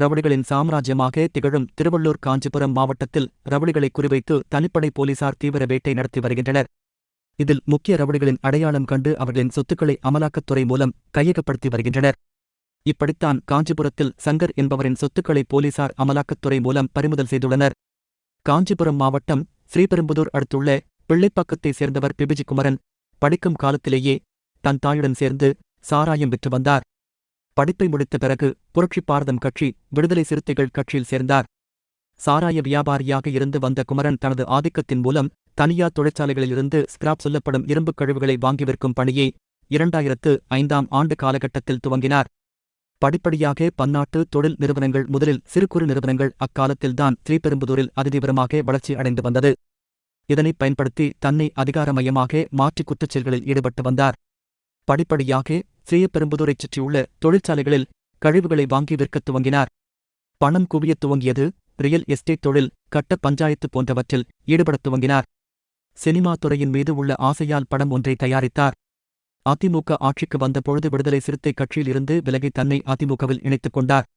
ரவுடிகளின் சாம்ராஜ்யமாக திகழும் திருவள்ளூர் காஞ்சிபுரம் மாவட்டத்தில் ரவுடிகளை குறிவைத்து தனிப்படை போலீசார் தீவிர வேட்டை நடத்தி வருகின்றனர். இதில் முக்கிய ரவுடிகளின் அடையாளம் கண்டு அவர்களின் சொத்துக்களை அமலாக்கத்துறை மூலம் கையகப்படுத்தி வருகின்றனர். இப்படித்தான் காஞ்சிபுரத்தில் சங்கர் என்பவரின் சொத்துக்களை போலீசார் அமலாக்கத்துறை மூலம் பறிமுதல் செய்துள்ளனர். காஞ்சிபுரம் மாவட்டம் ஸ்ரீபெரும்புதூர் அடுத்துள்ள பிள்ளைப்பாக்கத்தைச் சேர்ந்தவர் பிபிஜி குமரன் படிக்கும் காலத்திலேயே தன் தாயுடன் சேர்ந்து சாராயம் விற்று வந்தார். படிப்பை முடித்த பிறகு புரட்சி பாரதம் கட்சி விடுதலை சிறுத்தைகள் கட்சியில் சேர்ந்தார். சாராய வியாபாரியாக இருந்து வந்த குமரன் தனது ஆதிக்கத்தின் மூலம் தனியார் தொழிற்சாலைகளிலிருந்து ஸ்கிராப் சொல்லப்படும் இரும்புக் கழிவுகளை வாங்கி விற்கும் பணியை இரண்டாயிரத்து ஐந்தாம் ஆண்டு காலகட்டத்தில் துவங்கினார். படிப்படியாக பன்னாட்டு தொழில் நிறுவனங்கள் முதலில் சிறு குறு நிறுவனங்கள் அக்காலத்தில்தான் ஸ்ரீபெரும்புதூரில் அதிதீவிரமாக வளர்ச்சி அடைந்து வந்தது. இதனை பயன்படுத்தி தன்னை அதிகாரமயமாக மாற்றி குற்றச்செயல்களில் ஈடுபட்டு வந்தார். படிப்படியாக ஸ்ரீபெரும்புதூரைச் சுற்றியுள்ள தொழிற்சாலைகளில் கழிவுகளை வாங்கி விற்கத் துவங்கினார். பணம் குவியத் துவங்கியது ரியல் எஸ்டேட் தொழில் கட்ட பஞ்சாயத்து போன்றவற்றில் ஈடுபடத் துவங்கினார். சினிமா துறையின் மீது உள்ள ஆசையால் படம் ஒன்றை தயாரித்தார். அதிமுக ஆட்சிக்கு வந்தபொழுது விடுதலை சிறுத்தை கட்சியிலிருந்து விலகி தன்னை அதிமுகவில் இணைத்துக் கொண்டார்.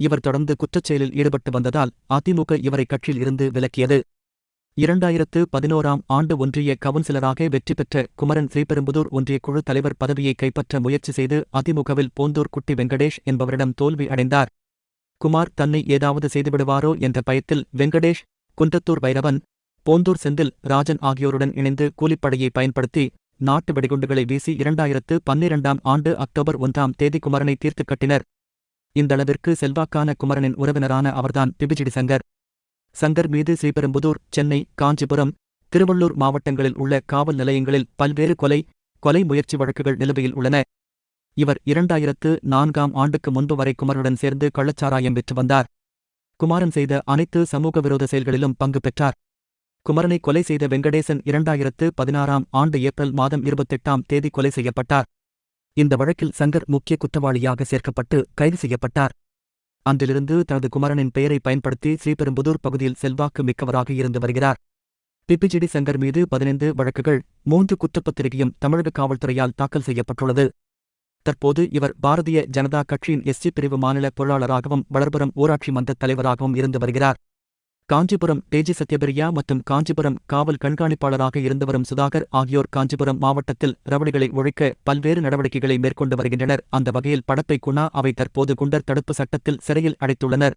இவர் தொடர்ந்து குற்றச்செயலில் ஈடுபட்டு வந்ததால் அதிமுக இவரை கட்சியில் இருந்து விலக்கியது. இரண்டாயிரத்து பதினோராம் ஆண்டு ஒன்றிய கவுன்சிலராக வெற்றி பெற்ற குமரன் ஸ்ரீபெரும்புதூர் ஒன்றிய குழு தலைவர் பதவியை கைப்பற்ற முயற்சி செய்து அதிமுகவில் போந்தூர் குட்டி வெங்கடேஷ் என்பவரிடம் தோல்வி அடைந்தார். குமார் தன்னை ஏதாவது செய்துவிடுவாரோ என்ற பயத்தில் வெங்கடேஷ் குன்றத்தூர் வைரவன் போந்தூர் செந்தில் ராஜன் ஆகியோருடன் இணைந்து கூலிப்படையை பயன்படுத்தி நாட்டு வெடிகுண்டுகளை வீசி இரண்டாயிரத்து பன்னிரண்டாம் ஆண்டு அக்டோபர் ஒன்றாம் தேதி குமரனை தீர்த்துக் கட்டினர். இந்தளவிற்கு செல்வாக்கான குமரனின் உறவினரான அவர்தான் பிபிஜிடி சங்கர். சங்கர் மீது ஸ்ரீபெரும்புதூர் சென்னை காஞ்சிபுரம் திருவள்ளூர் மாவட்டங்களில் உள்ள காவல் நிலையங்களில் பல்வேறு கொலை கொலை முயற்சி வழக்குகள் நிலுவையில் உள்ளன. இவர் இரண்டாயிரத்து நான்காம் ஆண்டுக்கு முன்பு வரை குமரனுடன் சேர்ந்து கள்ளச்சாராயம் விற்று வந்தார். குமாரன் செய்த அனைத்து சமூக விரோத செயல்களிலும் பங்கு பெற்றார். குமரனை கொலை செய்த வெங்கடேசன் இரண்டாயிரத்து பதினாறாம் ஆண்டு ஏப்ரல் மாதம் இருபத்தெட்டாம் தேதி கொலை செய்யப்பட்டார். இந்த வழக்கில் சங்கர் முக்கிய குற்றவாளியாக சேர்க்கப்பட்டு கைது செய்யப்பட்டார். அன்றிலிருந்து தனது குமரனின் பெயரை பயன்படுத்தி ஸ்ரீபெரும்புதூர் பகுதியில் செல்வாக்கு மிக்கவராக இருந்து வருகிறார். பிபிஜிடி சங்கர் மீது பதினைந்து வழக்குகள் மூன்று குற்றப்பத்திரிகையும் தமிழக காவல்துறையால் தாக்கல் செய்யப்பட்டுள்ளது. தற்போது இவர் பாரதிய ஜனதா கட்சியின் எஸ்சி பிரிவு மாநில பொருளாளராகவும் வளர்புறம் ஊராட்சி மன்ற தலைவராகவும் இருந்து வருகிறார். காஞ்சிபுரம் தேஜி சத்யபிரியா மற்றும் காஞ்சிபுரம் காவல் கண்காணிப்பாளராக இருந்து வரும் சுதாகர் ஆகியோர் காஞ்சிபுரம் மாவட்டத்தில் ரவடிகளை ஒழிக்க பல்வேறு நடவடிக்கைகளை மேற்கொண்டு வருகின்றனர். அந்த வகையில் படப்பை குணா அவை தற்போது குண்டர் தடுப்பு சட்டத்தில் சிறையில் அடைத்துள்ளனர்.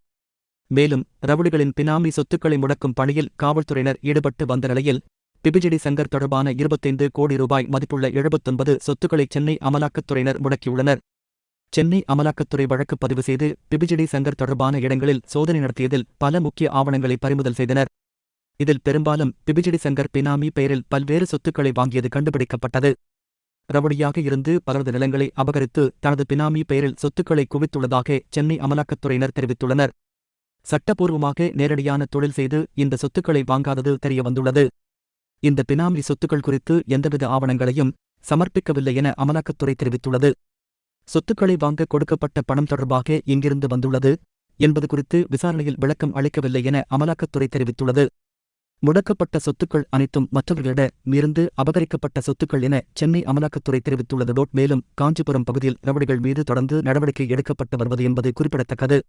மேலும் ரவுடிகளின் பினாமி சொத்துக்களை முடக்கும் பணியில் காவல்துறையினர் ஈடுபட்டு வந்த நிலையில் பிபிஜிடி சங்கர் தொடர்பான இருபத்தைந்து கோடி ரூபாய் மதிப்புள்ள எழுபத்தொன்பது சொத்துக்களை சென்னை அமலாக்கத்துறையினர் முடக்கியுள்ளனர். சென்னை அமலாக்கத்துறை வழக்கு பதிவு செய்து பிபிஜிடி சங்கர் தொடர்பான இடங்களில் சோதனை நடத்தியதில் பல முக்கிய ஆவணங்களை பறிமுதல் செய்தனர். இதில் பெரும்பாலும் பிபிஜிடி சங்கர் பினாமி பெயரில் பல்வேறு சொத்துக்களை வாங்கியது கண்டுபிடிக்கப்பட்டது. ரவுடியாக இருந்து பலரது நிலங்களை அபகரித்து தனது பினாமி பெயரில் சொத்துக்களை குவித்துள்ளதாக சென்னை அமலாக்கத்துறையினர் தெரிவித்துள்ளனர். சட்டப்பூர்வமாக நேரடியான தொழில் செய்து இந்த சொத்துக்களை வாங்காதது தெரியவந்துள்ளது இந்த பினாமி சொத்துக்கள் குறித்து எந்தவித ஆவணங்களையும் சமர்ப்பிக்கவில்லை என அமலாக்கத்துறை தெரிவித்துள்ளது. சொத்துக்களை வாங்க கொடுக்கப்பட்ட பணம் தொடர்பாக எங்கிருந்து வந்துள்ளது என்பது குறித்து விசாரணையில் விளக்கம் அளிக்கவில்லை என அமலாக்கத்துறை தெரிவித்துள்ளது. முடக்கப்பட்ட சொத்துக்கள் அனைத்தும் மற்றவர்களிடமிருந்து அபகரிக்கப்பட்ட சொத்துக்கள் என சென்னை அமலாக்கத்துறை தெரிவித்துள்ளது. மேலும் காஞ்சிபுரம் பகுதியில் ரவடிகள் மீது தொடர்ந்து நடவடிக்கை எடுக்கப்பட்டு வருவது என்பது குறிப்பிடத்தக்கது.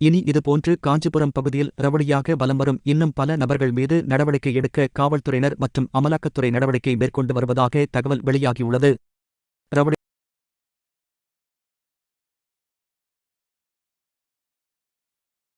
இனி இதுபோன்று காஞ்சிபுரம் பகுதியில் ரவடியாக வலம் வரும் இன்னும் பல நபர்கள் மீது நடவடிக்கை எடுக்க காவல்துறையினர் மற்றும் அமலாக்கத்துறை நடவடிக்கை மேற்கொண்டு வருவதாக தகவல் வெளியாகியுள்ளது. ரவடி